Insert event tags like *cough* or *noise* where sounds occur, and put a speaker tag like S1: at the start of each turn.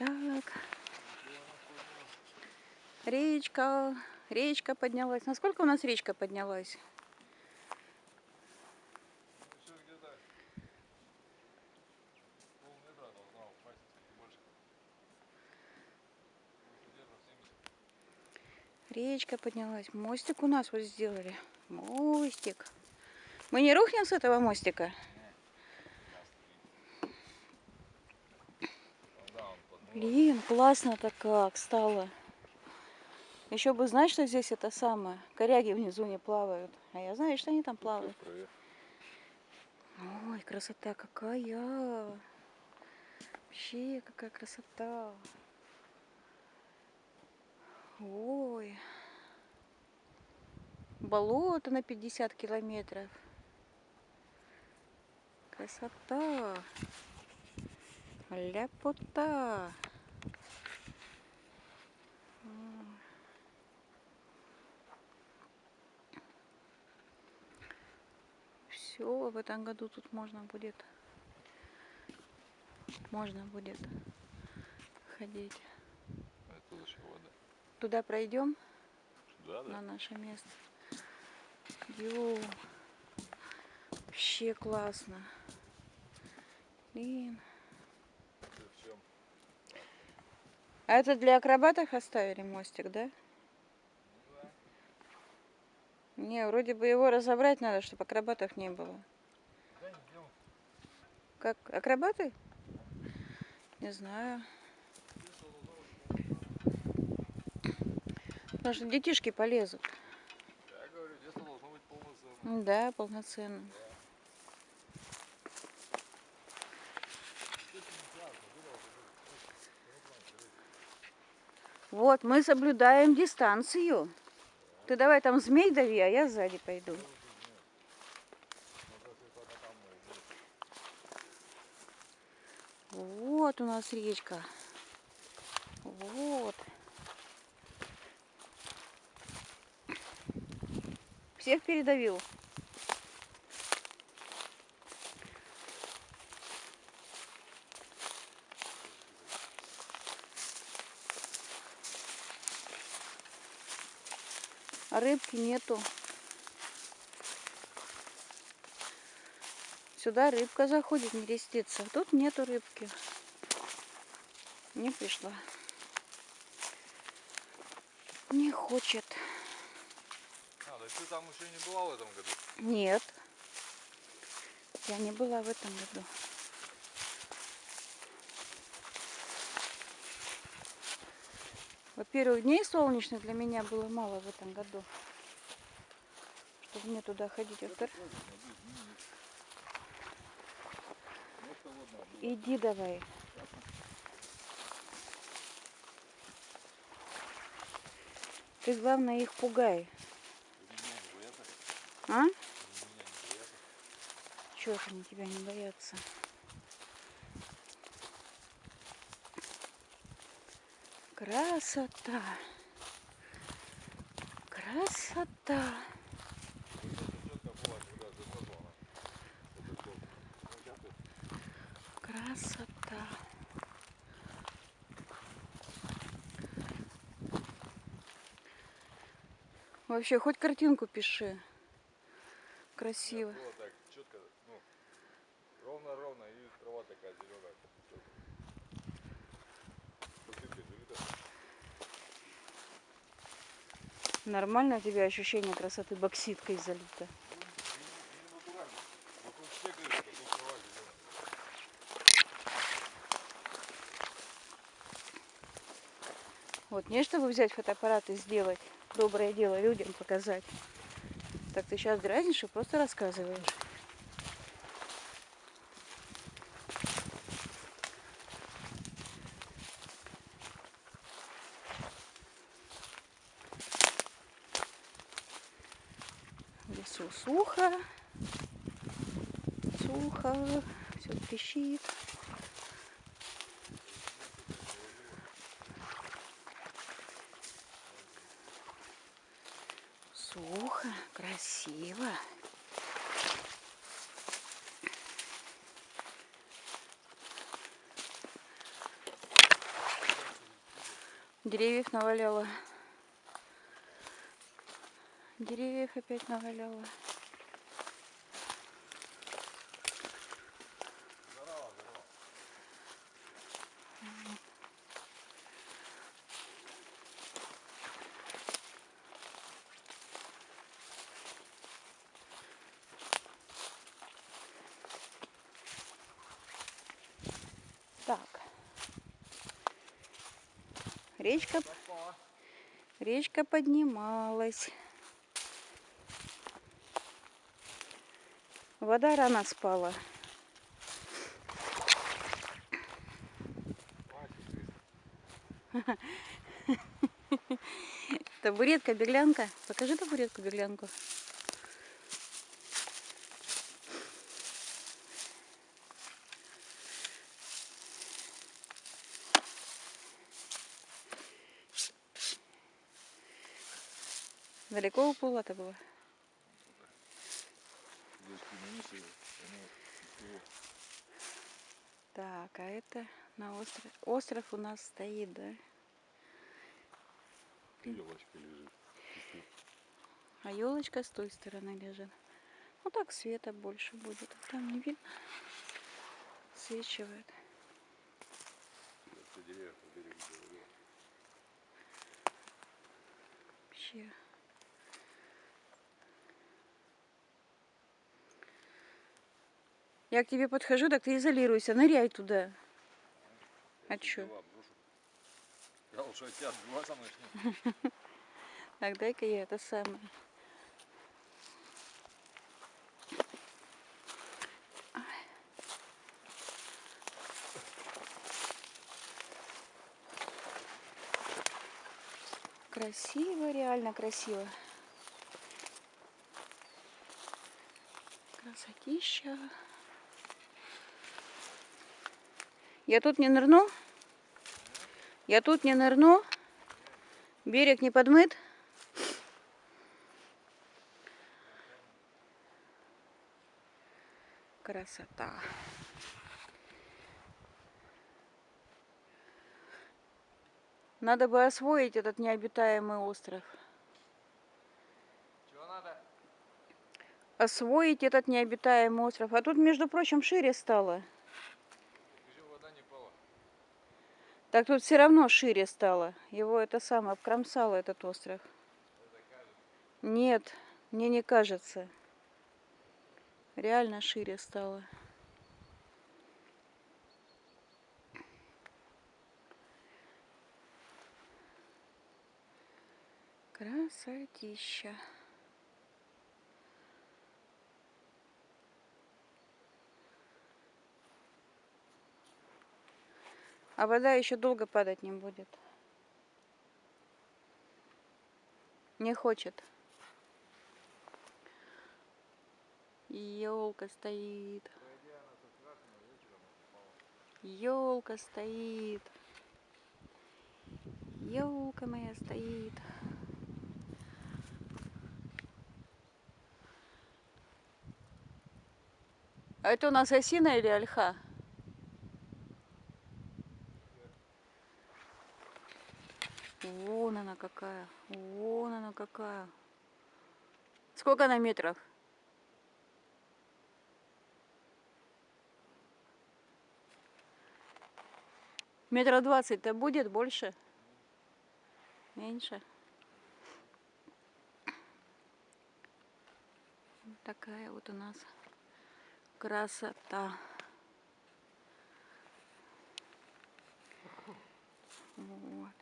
S1: Так. Речка, речка поднялась. Насколько у нас речка поднялась?
S2: Еще где-то полметра должна упасть, не больше. Где-то 70.
S1: Речка поднялась. Мостик у нас вот сделали. Мостик. Мы не рухнем с этого мостика? Блин, классно-то как стало. Еще бы знать, что здесь это самое. Коряги внизу не плавают. А я знаю, что они там плавают. Ой, красота какая. Вообще, какая красота. Ой. Болото на 50 километров. Красота. Ляпота. Все, в этом году тут можно будет, можно будет ходить.
S2: Это вода.
S1: Туда пройдем
S2: Да,
S1: на наше место. Ё, вообще классно. Блин. А это для акробатов оставили мостик, да? Не, вроде бы его разобрать надо, чтобы акробатов не было. Как, акробаты? Не знаю. Потому что детишки полезут.
S2: Я говорю, детство должно быть полноценно.
S1: Ну Да, полноценно. Вот, мы соблюдаем дистанцию. Ты давай там змей дави, а я сзади пойду. Вот у нас речка. Вот. Всех передавил. Рыбки нету. Сюда рыбка заходит, не рестится. Тут нету рыбки. Не пришла. Не хочет.
S2: А, да ты там еще не была в этом году?
S1: Нет. Я не была в этом году. Во-первых, дней солнечных для меня было мало в этом году. Чтобы мне туда ходить. Во-вторых, иди давай. Ты главное их пугай. А? Чего они тебя не боятся? Красота. Красота. Красота. Вообще, хоть картинку пиши. Красиво.
S2: Было так четко, ну, ровно-ровно и трава такая зеленая.
S1: Нормально у тебя ощущение красоты бокситкой залито. Вот не чтобы взять фотоаппарат и сделать доброе дело людям показать. Так ты сейчас дразнишь и просто рассказываешь. В лесу сухо. Сухо. Все трещит. Сухо, красиво. Деревьев наваляло. Деревьев опять наваляло. Речка, речка поднималась. Вода рано спала. *laughs* Табуретка, беглянка. Покажи табуретку, беглянку. Далеко уплыла-то
S2: кинемisi, они всего.
S1: Так, а это на остров. Остров у нас стоит, да?
S2: Елочка лежит.
S1: А елочка с той стороны лежит. Ну так света больше будет. А там не видно. Свечивает. Вообще. Я к тебе подхожу, так ты изолируйся, ныряй туда. А чё?
S2: Я лучше от тебя отбиваться *laughs* начну.
S1: Так, дай-ка я это самое. Красиво, реально красиво. Красотища. Я тут не нырну? Я тут не нырну? Берег не подмыт? Красота. Надо бы освоить этот необитаемый остров.
S2: Чего надо?
S1: Освоить этот необитаемый остров. А тут, между прочим, шире стало.
S2: Скажи, вода не пала.
S1: Так тут все равно шире стало. Его это самое обкромсало, этот остров. Нет, мне не кажется. Реально шире стало. Красотища. А вода еще долго падать не будет. Не хочет. Елка стоит. Елка стоит. Елка моя стоит. А это у нас осина или ольха? Вон она какая. Вон она какая. Сколько она метров? Метра двадцать-то будет больше? Меньше? Такая вот у нас красота. Вот.